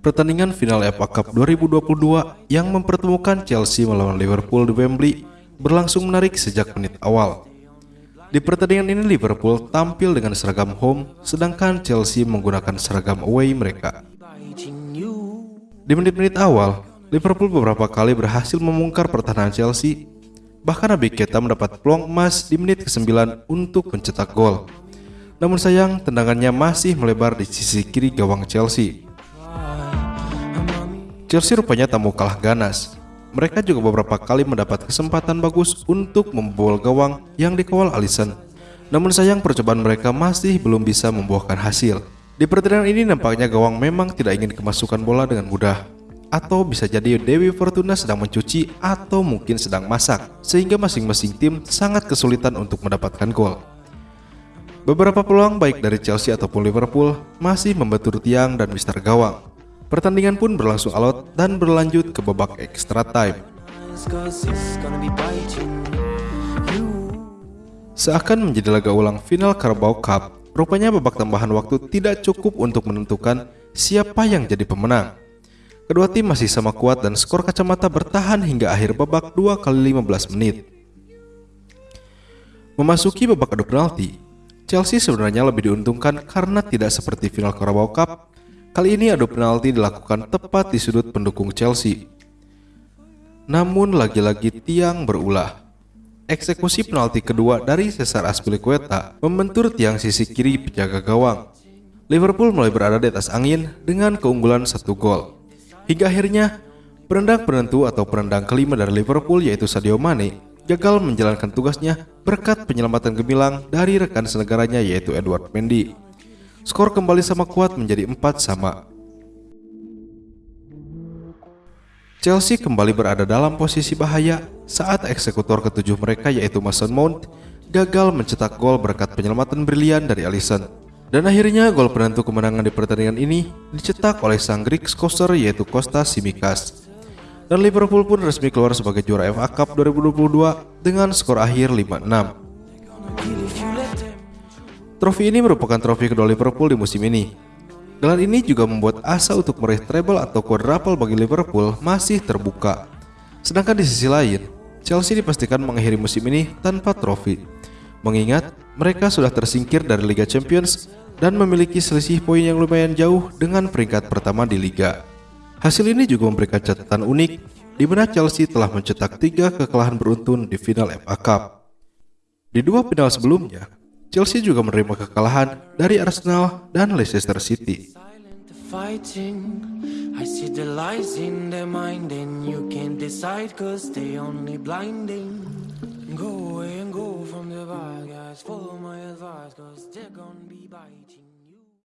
Pertandingan final FA Cup 2022 yang mempertemukan Chelsea melawan Liverpool di Wembley berlangsung menarik sejak menit awal. Di pertandingan ini Liverpool tampil dengan seragam home, sedangkan Chelsea menggunakan seragam away mereka. Di menit-menit awal, Liverpool beberapa kali berhasil memungkar pertahanan Chelsea. Bahkan Nabi Keita mendapat peluang emas di menit ke-9 untuk mencetak gol. Namun sayang, tendangannya masih melebar di sisi kiri gawang Chelsea. Chelsea rupanya tak mau kalah ganas. Mereka juga beberapa kali mendapat kesempatan bagus untuk membobol gawang yang dikawal Alisson. Namun sayang percobaan mereka masih belum bisa membuahkan hasil. Di pertandingan ini nampaknya gawang memang tidak ingin kemasukan bola dengan mudah. Atau bisa jadi Dewi Fortuna sedang mencuci atau mungkin sedang masak. Sehingga masing-masing tim sangat kesulitan untuk mendapatkan gol. Beberapa peluang baik dari Chelsea ataupun Liverpool masih membentur tiang dan mister gawang. Pertandingan pun berlangsung alot dan berlanjut ke babak extra time. Seakan menjadi laga ulang final Carabao Cup, rupanya babak tambahan waktu tidak cukup untuk menentukan siapa yang jadi pemenang. Kedua tim masih sama kuat dan skor kacamata bertahan hingga akhir babak 2 kali 15 menit. Memasuki babak adu penalti, Chelsea sebenarnya lebih diuntungkan karena tidak seperti final Carabao Cup Kali ini adu penalti dilakukan tepat di sudut pendukung Chelsea. Namun lagi-lagi tiang berulah. Eksekusi penalti kedua dari Cesar Azpilicueta membentur tiang sisi kiri penjaga gawang. Liverpool mulai berada di atas angin dengan keunggulan satu gol. Hingga akhirnya, penendang penentu atau penendang kelima dari Liverpool yaitu Sadio Mane gagal menjalankan tugasnya berkat penyelamatan gemilang dari rekan senegaranya yaitu Edward Mendy. Skor kembali sama kuat menjadi 4 sama. Chelsea kembali berada dalam posisi bahaya saat eksekutor ketujuh mereka yaitu Mason Mount gagal mencetak gol berkat penyelamatan brilian dari Alisson. Dan akhirnya gol penentu kemenangan di pertandingan ini dicetak oleh sang Greek scorer yaitu Kostas Simikas. Dan Liverpool pun resmi keluar sebagai juara FA Cup 2022 dengan skor akhir 5-6. Trofi ini merupakan trofi kedua Liverpool di musim ini. Gelar ini juga membuat asa untuk meraih treble atau quadruple bagi Liverpool masih terbuka. Sedangkan di sisi lain, Chelsea dipastikan mengakhiri musim ini tanpa trofi. Mengingat mereka sudah tersingkir dari Liga Champions dan memiliki selisih poin yang lumayan jauh dengan peringkat pertama di liga. Hasil ini juga memberikan catatan unik di mana Chelsea telah mencetak tiga kekalahan beruntun di final FA Cup. Di dua final sebelumnya, Chelsea juga menerima kekalahan dari Arsenal dan Leicester City.